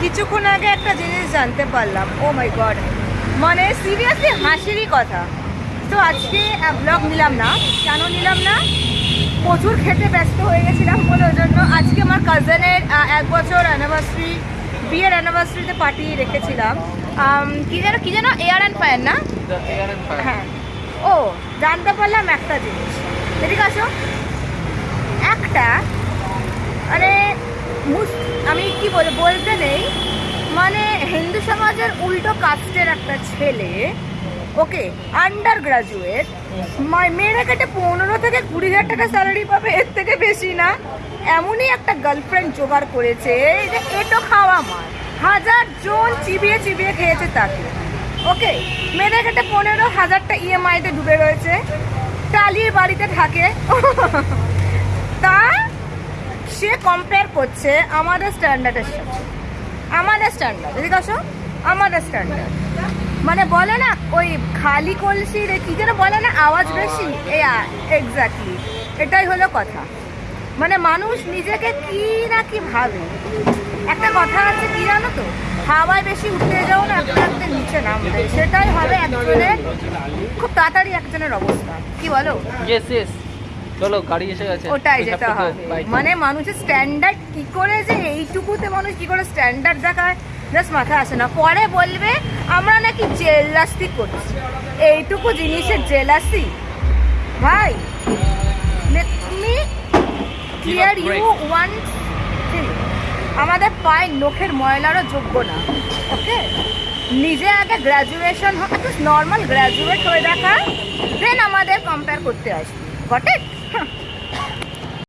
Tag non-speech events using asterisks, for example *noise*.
কিছুক্ষণ আগে একটা জিনিস জানতে পারলাম। ও মাই গড মানে সিরিয়াসলি হাসিরই কথা। তো আজকে ব্লগ নিলাম না। কেন নিলাম না? প্রচুর খেতে ব্যস্ত হয়ে গেছিলাম বলে ওই জন্য আজকে আমার কাজেনের এক বছর অ্যানিভার্সারি বিয়ের অ্যানিভার্সারিতে পার্টি রেখেছিলাম। কি যেন কি যেন এয়ার অ্যান্ড ফায়ার না? হ্যাঁ। ও জানতে পারলাম একটা জিনিস। এদিকে আসো একটা মানে মুস- আমি কি বলে বলতে নেই। মানে হিন্দু সমাজের উল্টো কাস্টের একটা ছেলে ওকে আন্ডার গ্রাজুয়েট মেয়েরা কেটে পনেরো থেকে কুড়ি হাজার টাকা স্যালারি পাবে, এর থেকে বেশি না। এমনই একটা গার্লফ্রেন্ড জোগাড় করেছে যে এটো খাওয়া মার। হাজার জন চিবিয়ে চিবিয়ে খেয়েছে তাকে ওকে মেয়েদের কেটে পনেরো হাজারটা ইএমআইতে ডুবে রয়েছে, টালির বাড়িতে থাকে। *laughs* সে কম্পেয়ার করছে আমাদের স্ট্যান্ডার্ডের সাথে। আমাদের স্ট্যান্ডার্ড এদিকে আসো। আমাদের স্ট্যান্ডার্ড মানে বলে না, ওই খালি কলসির কি যেন বলে না, আওয়াজ বেশি? এক্স্যাক্টলি এটাই হলো কথা। মানে মানুষ নিজেকে কি না কি ভাবে। একটা কথা আছে কি জানো তো? হাওয়ায় বেশি উঠতে যাও না, একটা একটা নিচে নামবে। সেটাই হবে একজনের, খুব তাড়াতাড়ি একজনের অবস্থা। কি বলো? চলো গাড়ি এসে গেছে। ওটাই যেতে হবে। মানে মানুষের স্ট্যান্ডার্ড কি করে যে এইটুকুতে মানুষ কি করে স্ট্যান্ডার্ড দেখায়? জাস্ট মাথায় আসে না। পরে বলবে আমরা নাকি জেলাসি করছি। এইটুকু জিনিসের জেলাসি ভাই let me clear you one আমাদের পায়ে নখের ময়লারও যোগ্য না ওকে? নিজে আগে গ্র্যাজুয়েশন নর্মাল গ্র্যাজুয়েট হয়ে দেখা দেন আমাদের কম্পেয়ার করতে আসবি। Got it Huh. *laughs*